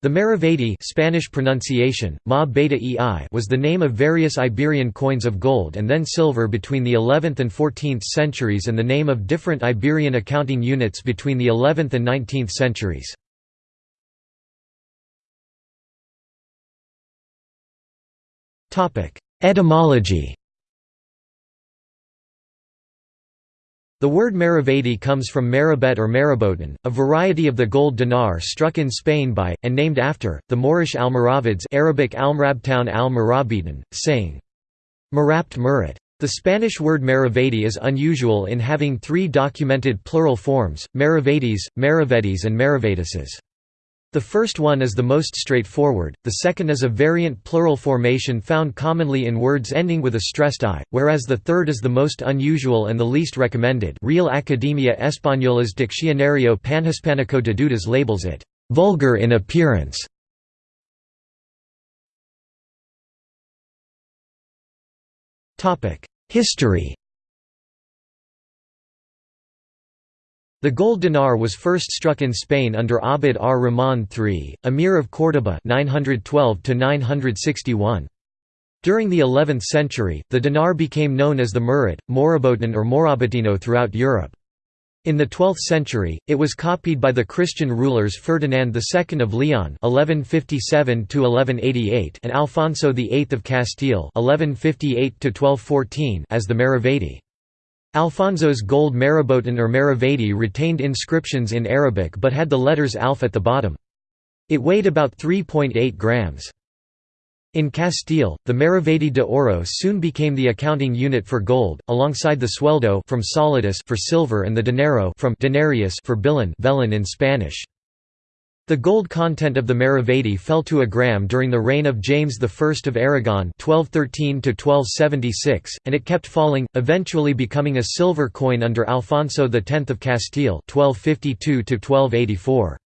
The Maravedi Spanish pronunciation, ma beta -ei was the name of various Iberian coins of gold and then silver between the 11th and 14th centuries and the name of different Iberian accounting units between the 11th and 19th centuries. Etymology The word Maravedi comes from Marabet or Marabotan, a variety of the gold dinar struck in Spain by, and named after, the Moorish Almoravids Arabic Almrabtown al saying, Marabt Murat. The Spanish word Maravedi is unusual in having three documented plural forms, Maravedis, Maravedis and Maravedeses. The first one is the most straightforward, the second is a variant plural formation found commonly in words ending with a stressed i, whereas the third is the most unusual and the least recommended Real Academia Española's Diccionario Panhispánico de Dudas labels it, "...vulgar in appearance". History The gold dinar was first struck in Spain under Abd ar-Rahman III, Emir of Córdoba 912 During the 11th century, the dinar became known as the murat, Morabotan or Morabitino throughout Europe. In the 12th century, it was copied by the Christian rulers Ferdinand II of Leon (1157–1188) and Alfonso VIII of Castile (1158–1214) as the Maravedi. Alfonso's gold Marabotan or Maravedi retained inscriptions in Arabic but had the letters alf at the bottom. It weighed about 3.8 grams. In Castile, the Maravedi de Oro soon became the accounting unit for gold, alongside the sueldo from solidus for silver and the dinero from denarius for billon vellon in Spanish. The gold content of the Maravedi fell to a gram during the reign of James I of Aragon (1213–1276), and it kept falling, eventually becoming a silver coin under Alfonso X of Castile (1252–1284).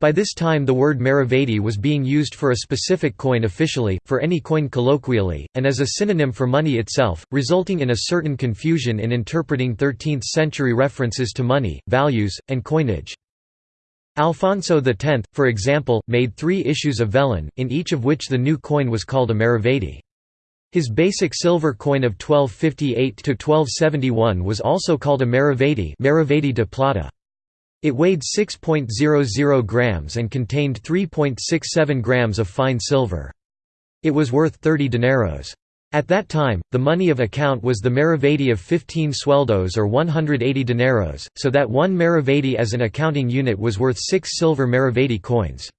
By this time the word Maravedi was being used for a specific coin officially, for any coin colloquially, and as a synonym for money itself, resulting in a certain confusion in interpreting 13th-century references to money, values, and coinage. Alfonso X, for example, made three issues of vellon, in each of which the new coin was called a maravedi. His basic silver coin of 1258–1271 was also called a maravedi, maravedi de plata. It weighed 6.00 grams and contained 3.67 grams of fine silver. It was worth 30 dineros. At that time, the money of account was the maravedi of 15 sueldos or 180 dineros, so that one maravedi as an accounting unit was worth six silver maravedi coins.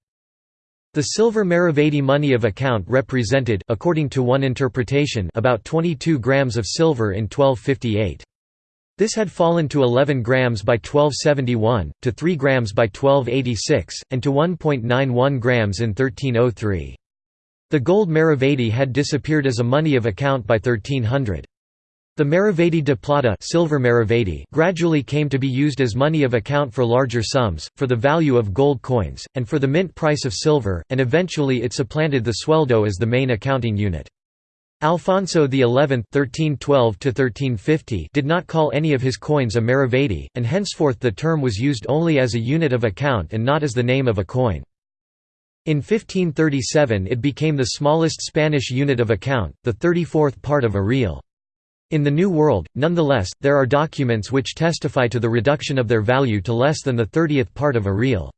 The silver maravedi money of account represented according to one interpretation about 22 grams of silver in 1258. This had fallen to 11 grams by 1271, to 3 grams by 1286, and to 1.91 grams in 1303. The gold maravedi had disappeared as a money of account by 1300. The maravedi de plata silver maravedi gradually came to be used as money of account for larger sums, for the value of gold coins, and for the mint price of silver, and eventually it supplanted the sueldo as the main accounting unit. Alfonso XI (1312–1350) did not call any of his coins a maravedi, and henceforth the term was used only as a unit of account and not as the name of a coin. In 1537 it became the smallest Spanish unit of account, the 34th part of a real. In the New World, nonetheless, there are documents which testify to the reduction of their value to less than the 30th part of a real.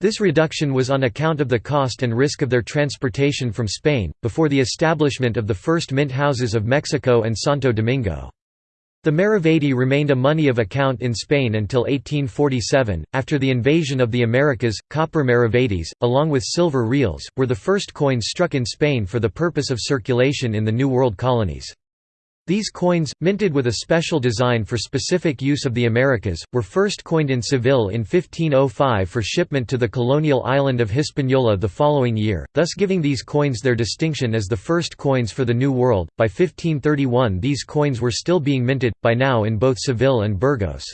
This reduction was on account of the cost and risk of their transportation from Spain, before the establishment of the first mint houses of Mexico and Santo Domingo. The Maravedi remained a money of account in Spain until 1847. After the invasion of the Americas, copper Maravedis, along with silver reals, were the first coins struck in Spain for the purpose of circulation in the New World colonies. These coins, minted with a special design for specific use of the Americas, were first coined in Seville in 1505 for shipment to the colonial island of Hispaniola the following year, thus giving these coins their distinction as the first coins for the New World. By 1531 these coins were still being minted, by now in both Seville and Burgos.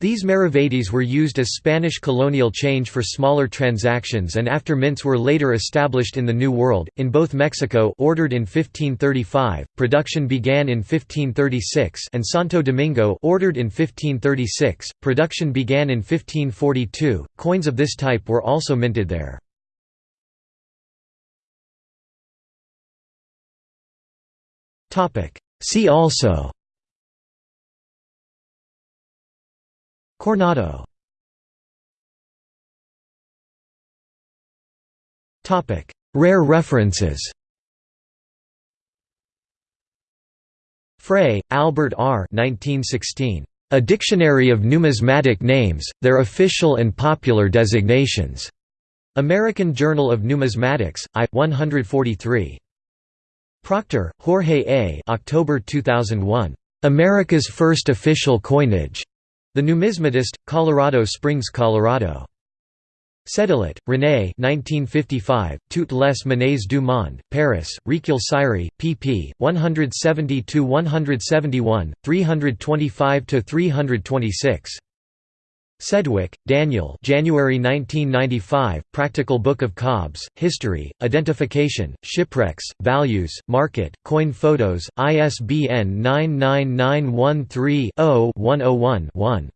These maravedis were used as Spanish colonial change for smaller transactions and after mints were later established in the New World, in both Mexico ordered in 1535, production began in 1536 and Santo Domingo ordered in 1536, production began in 1542. Coins of this type were also minted there. See also Coronado Rare references Frey, Albert R. 1916. A Dictionary of Numismatic Names, Their Official and Popular Designations. American Journal of Numismatics, I. 143. Proctor, Jorge A. October 2001. America's First Official Coinage. The Numismatist, Colorado Springs, Colorado. Sédillot, René 1955, Toutes les monnaies du monde, Paris, Recueil Sirey, pp. 170–171, 325–326. Sedwick, Daniel January 1995, Practical Book of Cobs, History, Identification, Shipwrecks, Values, Market, Coin Photos, ISBN 99913 0 101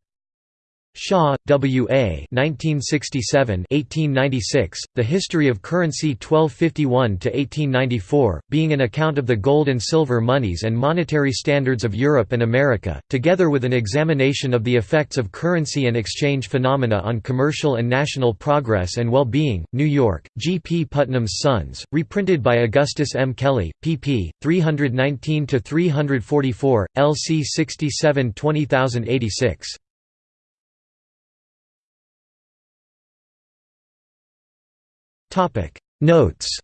Shaw, W. A. 1967–1896, The History of Currency 1251–1894, being an account of the gold and silver moneys and monetary standards of Europe and America, together with an examination of the effects of currency and exchange phenomena on commercial and national progress and well-being, New York, G. P. Putnam's Sons, reprinted by Augustus M. Kelley, pp. 319–344, LC 67 20086. Notes